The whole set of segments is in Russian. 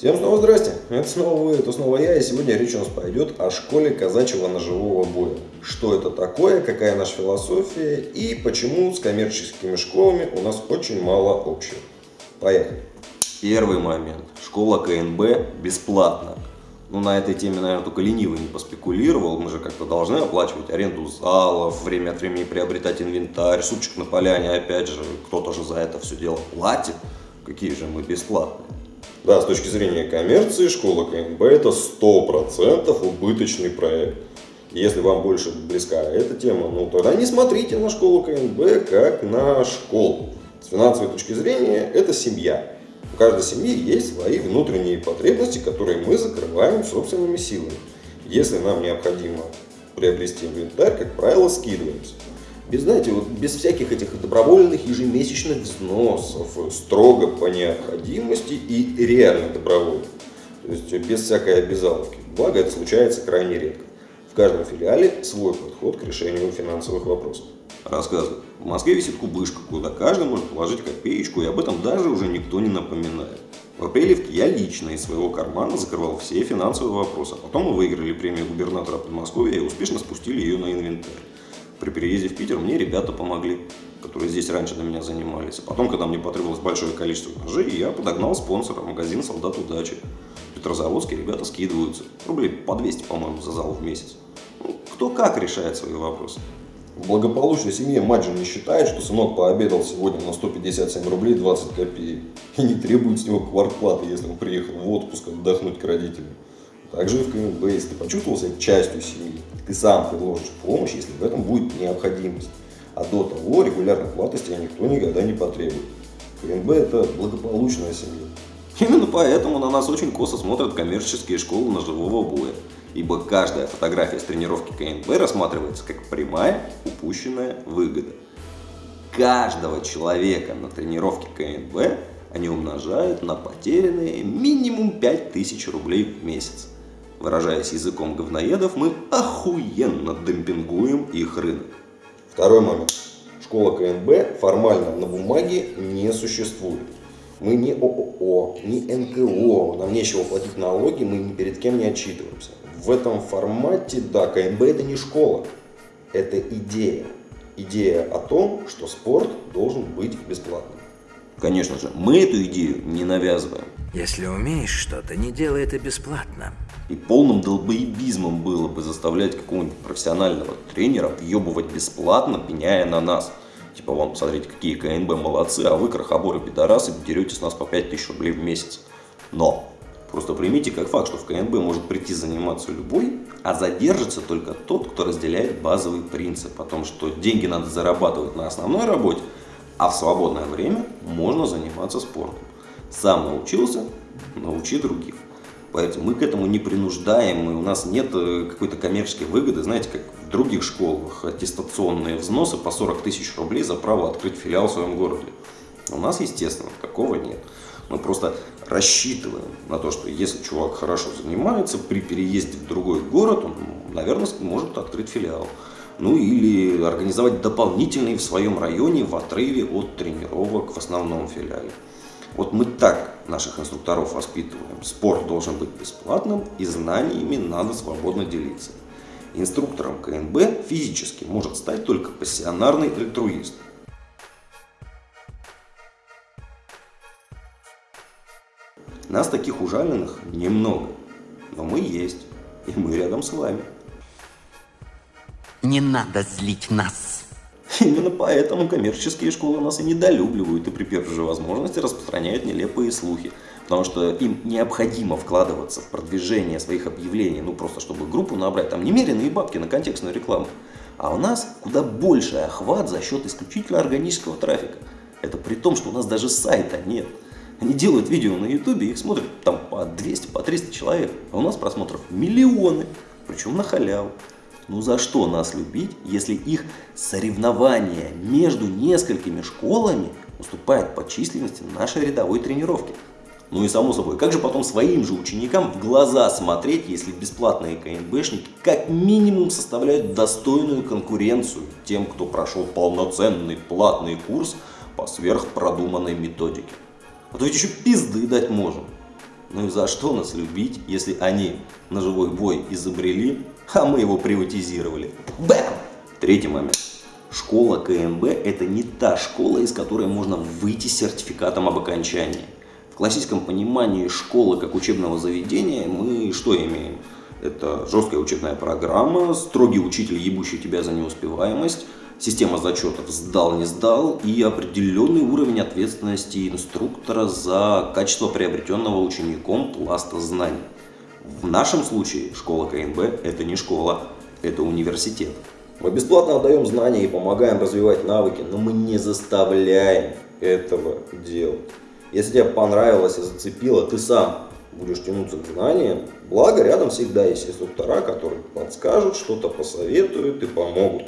Всем снова здрасте, это снова вы, это снова я, и сегодня речь у нас пойдет о школе казачьего ножевого боя. Что это такое, какая наша философия и почему с коммерческими школами у нас очень мало общего. Поехали. Первый момент. Школа КНБ бесплатна. Ну, на этой теме, наверное, только ленивый не поспекулировал. Мы же как-то должны оплачивать аренду залов, время от времени приобретать инвентарь, супчик на поляне. Опять же, кто-то же за это все дело платит. Какие же мы бесплатные. Да, с точки зрения коммерции, школа КНБ это 100% убыточный проект. Если вам больше близка эта тема, ну тогда не смотрите на школу КНБ как на школу. С финансовой точки зрения это семья. У каждой семьи есть свои внутренние потребности, которые мы закрываем собственными силами. Если нам необходимо приобрести инвентарь, как правило, скидываемся без, знаете, вот без всяких этих добровольных ежемесячных взносов, строго по необходимости и реально добровольно. То есть без всякой обязаловки. Благо это случается крайне редко. В каждом филиале свой подход к решению финансовых вопросов. Рассказываю. В Москве висит кубышка, куда каждый может положить копеечку, и об этом даже уже никто не напоминает. В апреле я лично из своего кармана закрывал все финансовые вопросы. А потом мы выиграли премию губернатора Подмосковья и успешно спустили ее на инвентарь при переезде в Питер мне ребята помогли, которые здесь раньше на меня занимались. А потом, когда мне потребовалось большое количество ножей, я подогнал спонсора, магазин «Солдат удачи». В Петрозаводске ребята скидываются. Рублей по 200, по-моему, за зал в месяц. Ну, кто как решает свои вопросы. В благополучной семье мать же не считает, что сынок пообедал сегодня на 157 рублей 20 копеек и не требует с него квартплаты, если он приехал в отпуск отдохнуть к родителям. Также и в КМБ, если ты почувствовал себя частью семьи, ты сам предложишь помощь, если в этом будет необходимость. А до того регулярных плат никто никогда не потребует. КНБ – это благополучная семья. Именно поэтому на нас очень косо смотрят коммерческие школы ножевого боя. Ибо каждая фотография с тренировки КНБ рассматривается как прямая упущенная выгода. Каждого человека на тренировке КНБ они умножают на потерянные минимум 5000 рублей в месяц. Выражаясь языком говноедов, мы охуенно демпингуем их рынок. Второй момент. Школа КНБ формально на бумаге не существует. Мы не ООО, не НКО, нам нечего платить налоги, мы ни перед кем не отчитываемся. В этом формате, да, КНБ это не школа, это идея. Идея о том, что спорт должен быть бесплатным. Конечно же, мы эту идею не навязываем. Если умеешь что-то, не делай это бесплатно. И полным долбоебизмом было бы заставлять какого-нибудь профессионального тренера въебывать бесплатно, пеняя на нас. Типа, вам посмотрите, какие КНБ молодцы, а вы, крохоборы пидорасы, берете с нас по 5000 рублей в месяц. Но, просто примите как факт, что в КНБ может прийти заниматься любой, а задержится только тот, кто разделяет базовый принцип о том, что деньги надо зарабатывать на основной работе, а в свободное время можно заниматься спортом. Сам научился, научи других. Поэтому мы к этому не принуждаем, и у нас нет э, какой-то коммерческой выгоды, знаете, как в других школах, аттестационные взносы по 40 тысяч рублей за право открыть филиал в своем городе. У нас, естественно, такого нет. Мы просто рассчитываем на то, что если чувак хорошо занимается, при переезде в другой город, он, наверное, может открыть филиал. Ну или организовать дополнительный в своем районе в отрыве от тренировок в основном филиале. Вот мы так наших инструкторов воспитываем. Спорт должен быть бесплатным и знаниями надо свободно делиться. Инструктором КНБ физически может стать только пассионарный альтруист. Нас таких ужаленных немного, но мы есть, и мы рядом с вами. Не надо злить нас. Именно поэтому коммерческие школы нас и недолюбливают и при первой же возможности распространяют нелепые слухи. Потому что им необходимо вкладываться в продвижение своих объявлений, ну просто чтобы группу набрать, там немеренные бабки на контекстную рекламу. А у нас куда больше охват за счет исключительно органического трафика. Это при том, что у нас даже сайта нет. Они делают видео на ютубе, их смотрят там по 200, по 300 человек, а у нас просмотров миллионы, причем на халяву. Ну за что нас любить, если их соревнования между несколькими школами уступает по численности нашей рядовой тренировки? Ну и само собой, как же потом своим же ученикам в глаза смотреть, если бесплатные КНБшники как минимум составляют достойную конкуренцию тем, кто прошел полноценный платный курс по сверхпродуманной методике? А то ведь еще пизды дать можем. Ну и за что нас любить, если они ножевой бой изобрели, а мы его приватизировали? Бэм! Третий момент. Школа КНБ – это не та школа, из которой можно выйти с сертификатом об окончании. В классическом понимании школы как учебного заведения мы что имеем? Это жесткая учебная программа, строгий учитель, ебущий тебя за неуспеваемость, система зачетов сдал, не сдал и определенный уровень ответственности инструктора за качество приобретенного учеником пласта знаний. В нашем случае школа КНБ – это не школа, это университет. Мы бесплатно отдаем знания и помогаем развивать навыки, но мы не заставляем этого делать. Если тебе понравилось и зацепило, ты сам будешь тянуться к знаниям. Благо, рядом всегда есть инструктора, которые подскажут, что-то посоветуют и помогут.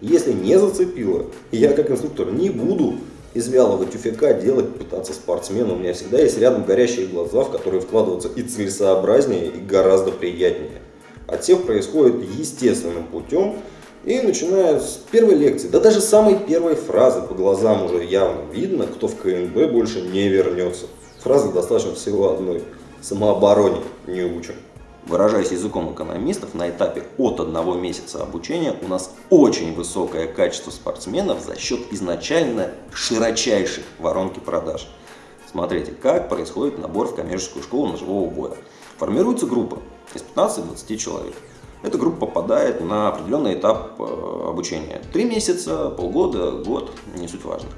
Если не зацепило, я как инструктор не буду из вялого тюфяка делать, пытаться спортсмена. У меня всегда есть рядом горящие глаза, в которые вкладываться и целесообразнее, и гораздо приятнее. Отсев происходит естественным путем, и начиная с первой лекции, да даже самой первой фразы по глазам уже явно видно, кто в КНБ больше не вернется. Фразы достаточно всего одной. Самообороне не учим. Выражаясь языком экономистов, на этапе от одного месяца обучения у нас очень высокое качество спортсменов за счет изначально широчайшей воронки продаж. Смотрите, как происходит набор в коммерческую школу ножевого боя. Формируется группа из 15-20 человек. Эта группа попадает на определенный этап э, обучения. Три месяца, полгода, год, не суть важно.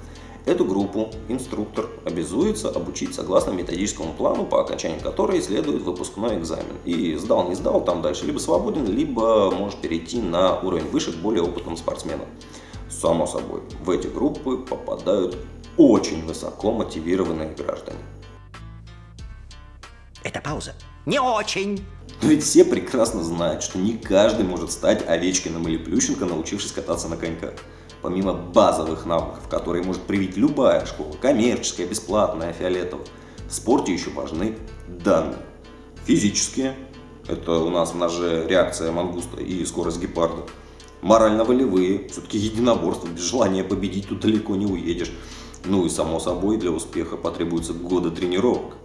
Эту группу инструктор обязуется обучить согласно методическому плану, по окончании которой следует выпускной экзамен. И сдал, не сдал, там дальше либо свободен, либо может перейти на уровень выше к более опытным спортсменам. Само собой, в эти группы попадают очень высоко мотивированные граждане. Это пауза. Не очень. Но ведь все прекрасно знают, что не каждый может стать Овечкиным или Плющенко, научившись кататься на коньках. Помимо базовых навыков, которые может привить любая школа, коммерческая, бесплатная, фиолетовая, в спорте еще важны данные. Физические, это у нас в ноже реакция мангуста и скорость гепарда. Морально-волевые, все-таки единоборство, без желания победить тут далеко не уедешь. Ну и само собой для успеха потребуется годы тренировок.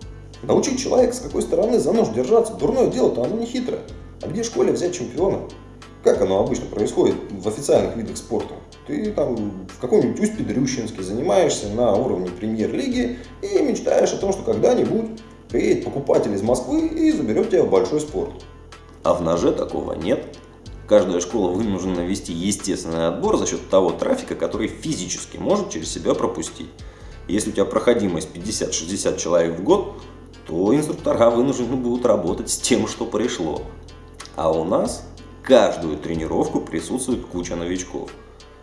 Научить человека, с какой стороны за нож держаться. Дурное дело-то оно не хитрое. А где в школе взять чемпиона? Как оно обычно происходит в официальных видах спорта? Ты там в каком-нибудь Усть-Педрющинске занимаешься на уровне премьер-лиги и мечтаешь о том, что когда-нибудь приедет покупатель из Москвы и заберет тебя в большой спорт. А в ноже такого нет. Каждая школа вынуждена вести естественный отбор за счет того трафика, который физически может через себя пропустить. Если у тебя проходимость 50-60 человек в год, то инструктора вынуждены будут работать с тем, что пришло. А у нас каждую тренировку присутствует куча новичков.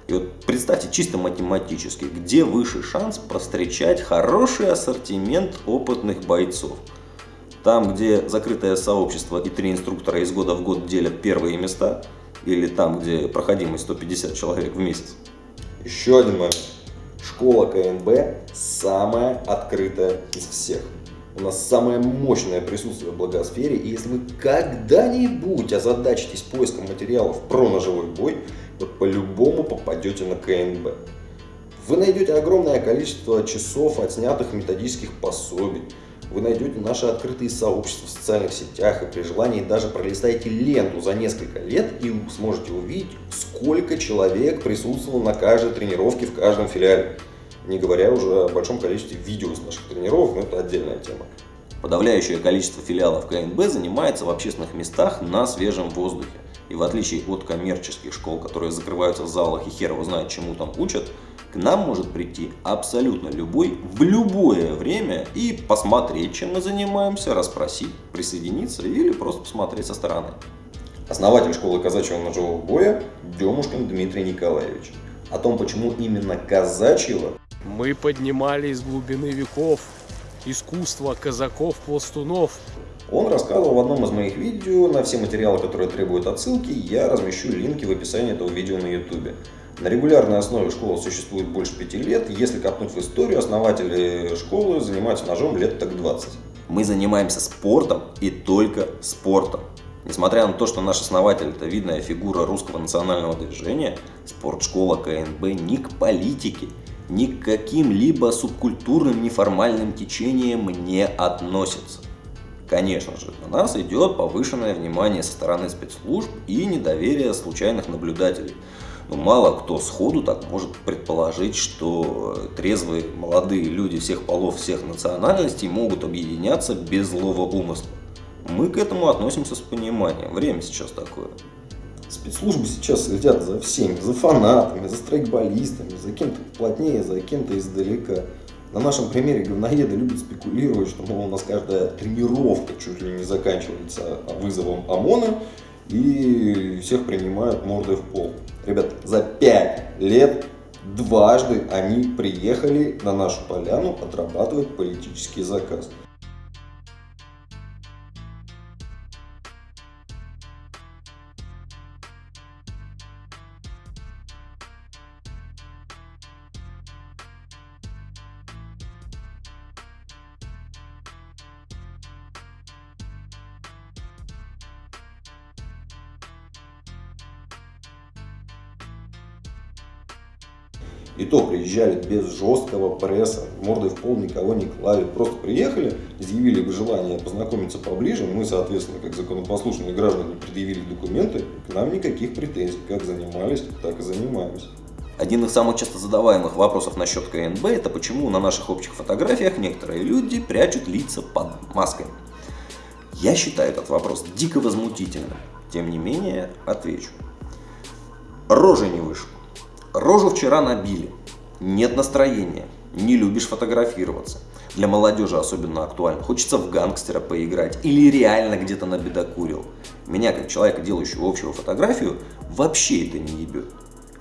И вот представьте чисто математически, где выше шанс повстречать хороший ассортимент опытных бойцов. Там, где закрытое сообщество и три инструктора из года в год делят первые места, или там, где проходимость 150 человек в месяц. Еще один момент. Школа КНБ самая открытая из всех. У нас самое мощное присутствие в благосфере, и если вы когда-нибудь озадачитесь поиском материалов про ножевой бой, вот по-любому попадете на КНБ. Вы найдете огромное количество часов отснятых методических пособий, вы найдете наши открытые сообщества в социальных сетях и при желании даже пролистайте ленту за несколько лет и сможете увидеть, сколько человек присутствовало на каждой тренировке в каждом филиале. Не говоря уже о большом количестве видео из наших тренировок, но это отдельная тема. Подавляющее количество филиалов КНБ занимается в общественных местах на свежем воздухе. И в отличие от коммерческих школ, которые закрываются в залах и хер его знает, чему там учат, к нам может прийти абсолютно любой в любое время и посмотреть, чем мы занимаемся, расспросить, присоединиться или просто посмотреть со стороны. Основатель школы казачьего ножевого боя Демушкин Дмитрий Николаевич. О том, почему именно казачьего, Мы поднимали из глубины веков искусство казаков-пластунов. Он рассказывал в одном из моих видео. На все материалы, которые требуют отсылки, я размещу линки в описании этого видео на YouTube. На регулярной основе школа существует больше пяти лет. Если копнуть в историю, основатели школы занимаются ножом лет так 20. Мы занимаемся спортом и только спортом. Несмотря на то, что наш основатель – это видная фигура русского национального движения, спортшкола КНБ ни к политике, ни к каким-либо субкультурным неформальным течениям не относится. Конечно же, на нас идет повышенное внимание со стороны спецслужб и недоверие случайных наблюдателей. Но мало кто сходу так может предположить, что трезвые молодые люди всех полов, всех национальностей могут объединяться без злого умысла. Мы к этому относимся с пониманием. Время сейчас такое. Спецслужбы сейчас следят за всеми, за фанатами, за страйкболистами, за кем-то плотнее, за кем-то издалека. На нашем примере говноеды любят спекулировать, что мол, у нас каждая тренировка чуть ли не заканчивается вызовом ОМОНа и всех принимают мордой в пол. Ребят, за пять лет дважды они приехали на нашу поляну отрабатывать политический заказ. И то приезжали без жесткого пресса, мордой в пол никого не клали. Просто приехали, изъявили бы желание познакомиться поближе. Мы, соответственно, как законопослушные граждане, предъявили документы. К нам никаких претензий. Как занимались, так и занимаемся. Один из самых часто задаваемых вопросов насчет КНБ – это почему на наших общих фотографиях некоторые люди прячут лица под маской. Я считаю этот вопрос дико возмутительным. Тем не менее, отвечу. Рожи не вышло. Рожу вчера набили. Нет настроения. Не любишь фотографироваться. Для молодежи особенно актуально. Хочется в гангстера поиграть. Или реально где-то набедокурил. Меня, как человека, делающего общую фотографию, вообще это не ебет.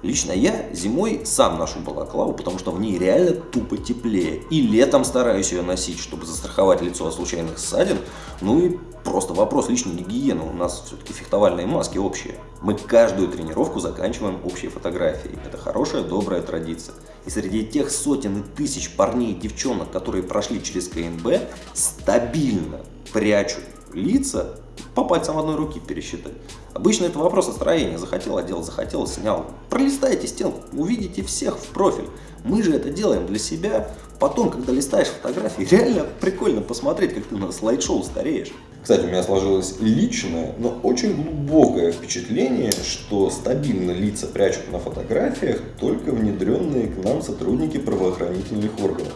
Лично я зимой сам ношу балаклаву, потому что в ней реально тупо теплее. И летом стараюсь ее носить, чтобы застраховать лицо от случайных ссадин. Ну и просто вопрос личной гигиены. У нас все-таки фехтовальные маски общие. Мы каждую тренировку заканчиваем общей фотографией. Это хорошая, добрая традиция. И среди тех сотен и тысяч парней и девчонок, которые прошли через КНБ, стабильно прячут лица по пальцам одной руки пересчитать. Обычно это вопрос настроения. Захотел одел, захотел снял. Пролистайте стенку, увидите всех в профиль. Мы же это делаем для себя. Потом, когда листаешь фотографии, реально прикольно посмотреть, как ты на слайд-шоу стареешь. Кстати, у меня сложилось личное, но очень глубокое впечатление, что стабильно лица прячут на фотографиях только внедренные к нам сотрудники правоохранительных органов.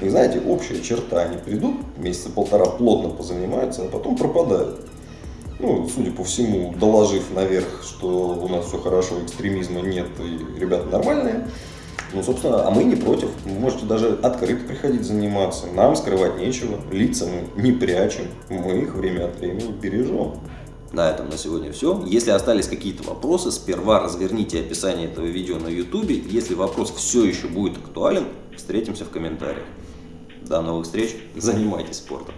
И знаете, общая черта, они придут, месяца полтора плотно позанимаются, а потом пропадают. Ну, судя по всему, доложив наверх, что у нас все хорошо, экстремизма нет и ребята нормальные. Ну, собственно, а мы не против. Вы можете даже открыто приходить заниматься. Нам скрывать нечего. Лица мы не прячем. Мы их время от времени бережем. На этом на сегодня все. Если остались какие-то вопросы, сперва разверните описание этого видео на YouTube. Если вопрос все еще будет актуален, встретимся в комментариях. До новых встреч. Занимайтесь спортом.